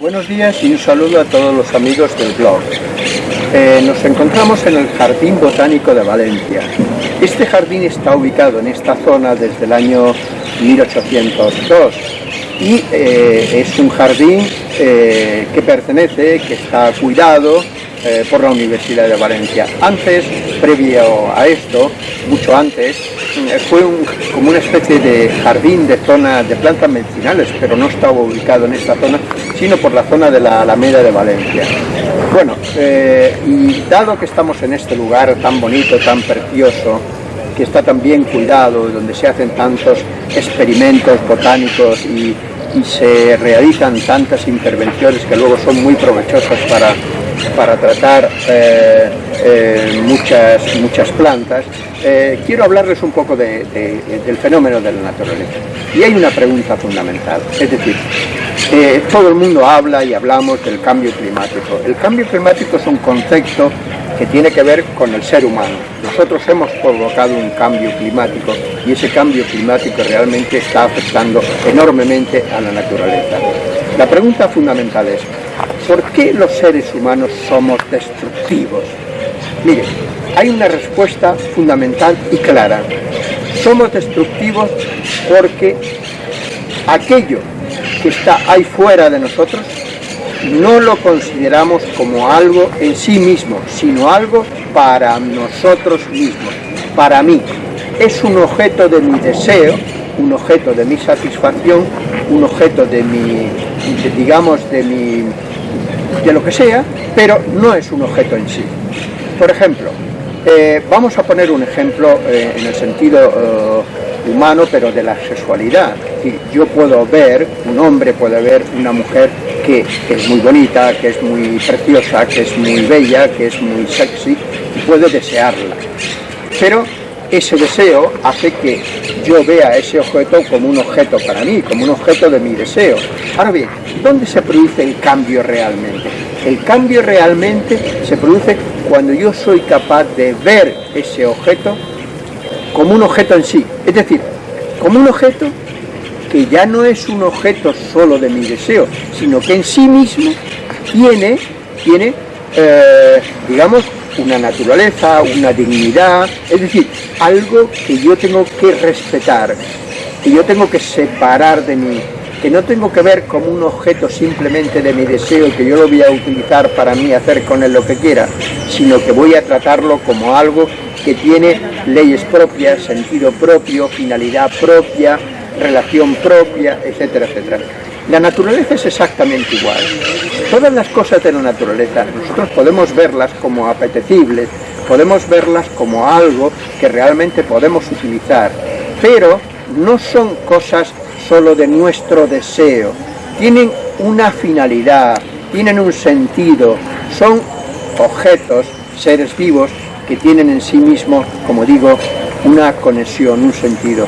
Buenos días y un saludo a todos los amigos del blog. Eh, nos encontramos en el Jardín Botánico de Valencia. Este jardín está ubicado en esta zona desde el año 1802 y eh, es un jardín eh, que pertenece, que está cuidado por la Universidad de Valencia. Antes, previo a esto, mucho antes, fue como una especie de jardín de zona de plantas medicinales, pero no estaba ubicado en esta zona, sino por la zona de la Alameda de Valencia. Bueno, eh, y dado que estamos en este lugar tan bonito, tan precioso, que está tan bien cuidado, donde se hacen tantos experimentos botánicos y, se realizan tantas intervenciones que luego son muy provechosas para, para tratar eh, eh, muchas, muchas plantas, quiero hablarles un poco del fenómeno de la naturaleza. Y hay una pregunta fundamental, es decir, eh, todo el mundo habla y hablamos del cambio climático. El cambio climático es un concepto que tiene que ver con el ser humano. Nosotros hemos provocado un cambio climático y ese cambio climático realmente está afectando enormemente a la naturaleza. La pregunta fundamental es, ¿por qué los seres humanos somos destructivos? Mire, hay una respuesta fundamental y clara. Somos destructivos porque aquello que está ahí fuera de nosotros, no lo consideramos como algo en sí mismo, sino algo para nosotros mismos, para mí. Es un objeto de mi deseo, un objeto de mi satisfacción, un objeto de mi, digamos, de mi, de lo que sea, pero no es un objeto en sí. Por ejemplo, eh, vamos a poner un ejemplo eh, en el sentido eh, humano, pero de la sexualidad. Yo puedo ver, un hombre puede ver una mujer que, es muy bonita, que es muy preciosa, que es muy bella, que es muy sexy, y puedo desearla. Pero ese deseo hace que yo vea ese objeto como un objeto para mí, como un objeto de mi deseo. Ahora bien, ¿dónde se produce el cambio realmente? El cambio realmente se produce cuando yo soy capaz de ver ese objeto como un objeto en sí, es decir, como un objeto que ya no es un objeto solo de mi deseo, sino que en sí mismo tiene, tiene eh, digamos, una naturaleza, una dignidad, es decir, algo que yo tengo que respetar, que yo tengo que separar de mí, que no tengo que ver como un objeto simplemente de mi deseo, que yo lo voy a utilizar para mí, hacer con él lo que quiera, sino que voy a tratarlo como algo que tiene leyes propias, sentido propio, finalidad propia, relación propia, etcétera, etcétera. La naturaleza es exactamente igual. Todas las cosas de la naturaleza, nosotros podemos verlas como apetecibles, podemos verlas como algo que realmente podemos utilizar, pero no son cosas solo de nuestro deseo, tienen una finalidad, tienen un sentido, son objetos, seres vivos, que tienen en sí mismos, como digo, una conexión, un sentido.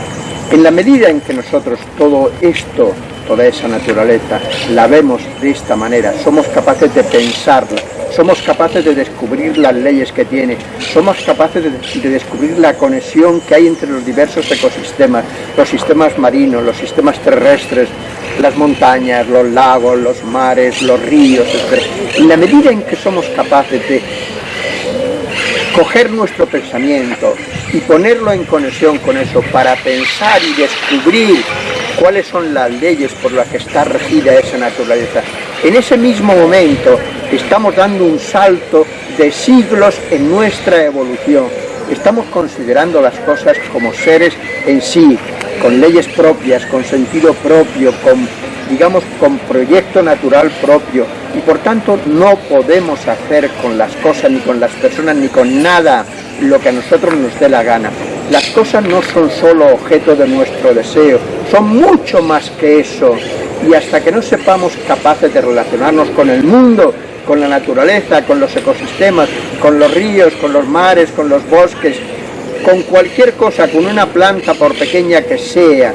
En la medida en que nosotros todo esto, toda esa naturaleza, la vemos de esta manera, somos capaces de pensarla, somos capaces de descubrir las leyes que tiene, somos capaces de, descubrir la conexión que hay entre los diversos ecosistemas, los sistemas marinos, los sistemas terrestres, las montañas, los lagos, los mares, los ríos, etc. En la medida en que somos capaces de coger nuestro pensamiento y ponerlo en conexión con eso para pensar y descubrir cuáles son las leyes por las que está regida esa naturaleza. En ese mismo momento estamos dando un salto de siglos en nuestra evolución. Estamos considerando las cosas como seres en sí, con leyes propias, con sentido propio, con, digamos, con proyecto natural propio. Y por tanto no podemos hacer con las cosas, ni con las personas, ni con nada lo que a nosotros nos dé la gana. Las cosas no son solo objeto de nuestro deseo, son mucho más que eso. Y hasta que no sepamos capaces de relacionarnos con el mundo, con la naturaleza, con los ecosistemas, con los ríos, con los mares, con los bosques, con cualquier cosa, con una planta, por pequeña que sea,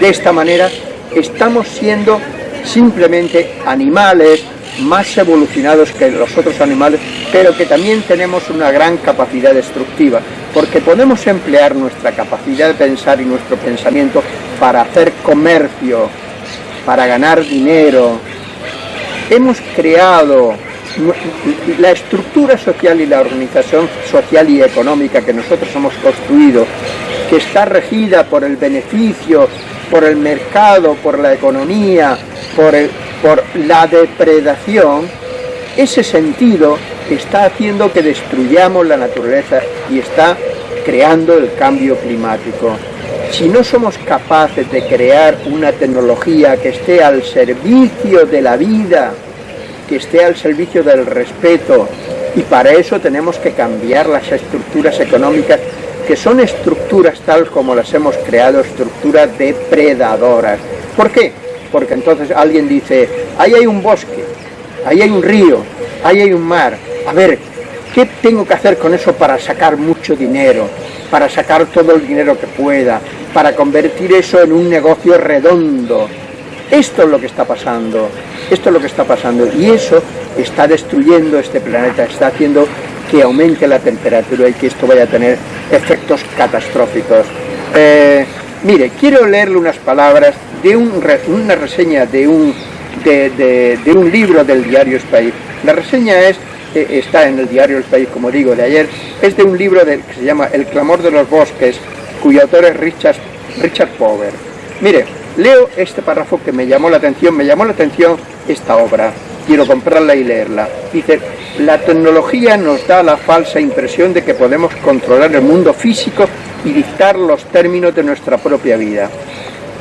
de esta manera, estamos siendo simplemente animales más evolucionados que los otros animales, pero que también tenemos una gran capacidad destructiva, porque podemos emplear nuestra capacidad de pensar y nuestro pensamiento para hacer comercio, para ganar dinero. Hemos creado la estructura social y la organización social y económica que nosotros hemos construido, que está regida por el beneficio, por el mercado, por la economía, por, por la depredación, ese sentido está haciendo que destruyamos la naturaleza y está creando el cambio climático. Si no somos capaces de crear una tecnología que esté al servicio de la vida, que esté al servicio del respeto, y para eso tenemos que cambiar las estructuras económicas, que son estructuras tal como las hemos creado, estructuras depredadoras. ¿Por qué? Porque entonces alguien dice, ahí hay un bosque, ahí hay un río, ahí hay un mar, a ver, ¿qué tengo que hacer con eso para sacar mucho dinero? Para sacar todo el dinero que pueda, para convertir eso en un negocio redondo. Esto es lo que está pasando, esto es lo que está pasando y eso está destruyendo este planeta, está haciendo que aumente la temperatura y que esto vaya a tener efectos catastróficos. Eh, mire, quiero leerle unas palabras de una reseña de un, de, un libro del diario Space. La reseña es, eh, está en el diario El País, como digo, de ayer, es de un libro que se llama El clamor de los bosques, cuyo autor es Richard, Richard Power. Mire, leo este párrafo que me llamó la atención, me llamó la atención esta obra, quiero comprarla y leerla. Dice, la tecnología nos da la falsa impresión de que podemos controlar el mundo físico y dictar los términos de nuestra propia vida.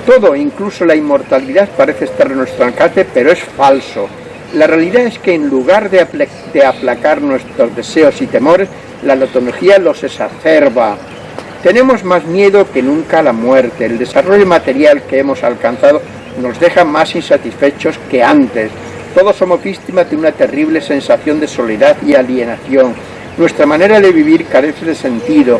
Todo, incluso la inmortalidad, parece estar en nuestro alcance, pero es falso. La realidad es que en lugar de, aplacar nuestros deseos y temores, la tecnología los exacerba. Tenemos más miedo que nunca a la muerte. El desarrollo material que hemos alcanzado nos deja más insatisfechos que antes. Todos somos víctimas de una terrible sensación de soledad y alienación. Nuestra manera de vivir carece de sentido.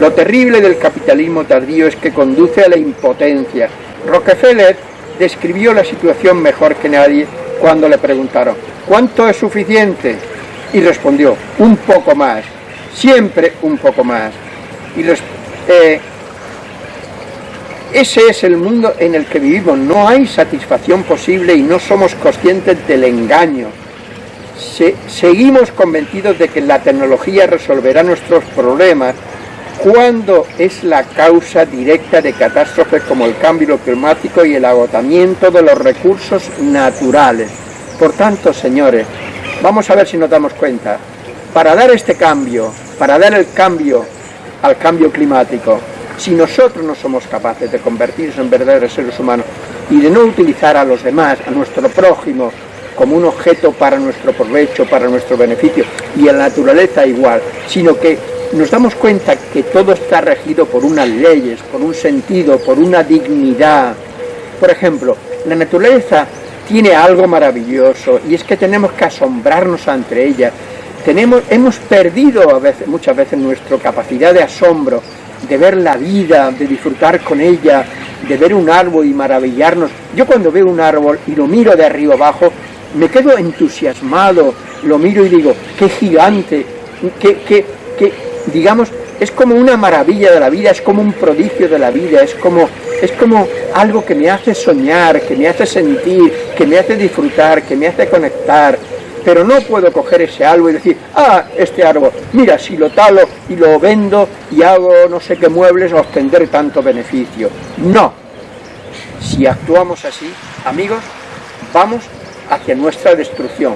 Lo terrible del capitalismo tardío es que conduce a la impotencia. Rockefeller describió la situación mejor que nadie cuando le preguntaron ¿cuánto es suficiente? Y respondió, un poco más, siempre un poco más. Y eh, ese es el mundo en el que vivimos, no hay satisfacción posible y no somos conscientes del engaño. seguimos convencidos de que la tecnología resolverá nuestros problemas cuando es la causa directa de catástrofes como el cambio climático y el agotamiento de los recursos naturales. Por tanto, señores, vamos a ver si nos damos cuenta, para dar este cambio, para dar el cambio al cambio climático, si nosotros no somos capaces de convertirnos en verdaderos seres humanos y de no utilizar a los demás, a nuestro prójimo, como un objeto para nuestro provecho, para nuestro beneficio, y a la naturaleza igual, sino que nos damos cuenta que todo está regido por unas leyes, por un sentido, por una dignidad. Por ejemplo, la naturaleza tiene algo maravilloso y es que tenemos que asombrarnos ante ella. Tenemos, hemos perdido muchas veces nuestra capacidad de asombro, de ver la vida, de disfrutar con ella, de ver un árbol y maravillarnos. Yo cuando veo un árbol y lo miro de arriba abajo, me quedo entusiasmado, lo miro y digo, qué gigante, qué, qué, qué, digamos, es como una maravilla de la vida, es como un prodigio de la vida, es como, es como algo que me hace soñar, que me hace sentir, que me hace disfrutar, que me hace conectar, pero no puedo coger ese árbol y decir, ah, este árbol, mira, si lo talo y lo vendo y hago no sé qué muebles, obtendré tanto beneficio. No. Si actuamos así, amigos, vamos hacia nuestra destrucción.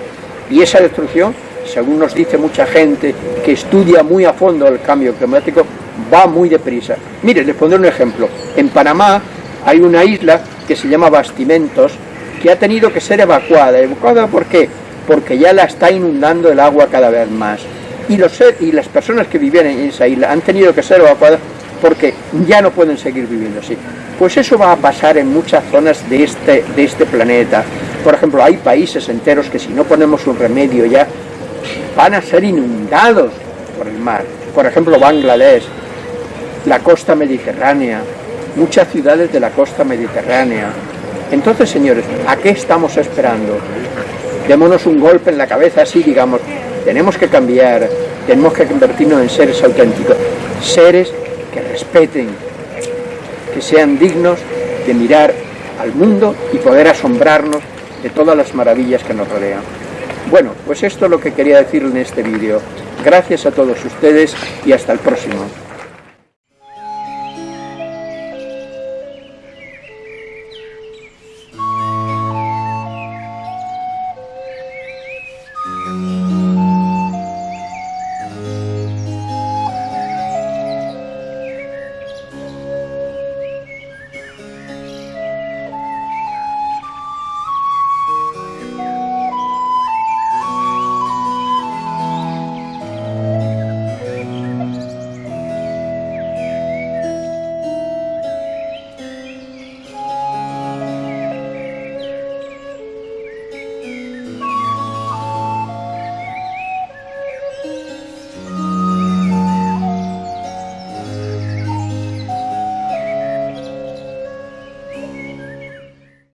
Y esa destrucción según nos dice mucha gente que estudia muy a fondo el cambio climático, va muy deprisa. Mire, les pondré un ejemplo. En Panamá hay una isla que se llama Bastimentos, que ha tenido que ser evacuada. ¿Evacuada por qué? Porque ya la está inundando el agua cada vez más. Y, los, y las personas que viven en esa isla han tenido que ser evacuadas porque ya no pueden seguir viviendo así. Pues eso va a pasar en muchas zonas de este, de este planeta. Por ejemplo, hay países enteros que si no ponemos un remedio ya, van a ser inundados por el mar. Por ejemplo, Bangladesh, la costa mediterránea, muchas ciudades de la costa mediterránea. Entonces, señores, ¿a qué estamos esperando? Démonos un golpe en la cabeza así, digamos, tenemos que cambiar, tenemos que convertirnos en seres auténticos, seres que respeten, que sean dignos de mirar al mundo y poder asombrarnos de todas las maravillas que nos rodean. Bueno, pues esto es lo que quería decir en este vídeo. Gracias a todos ustedes y hasta el próximo.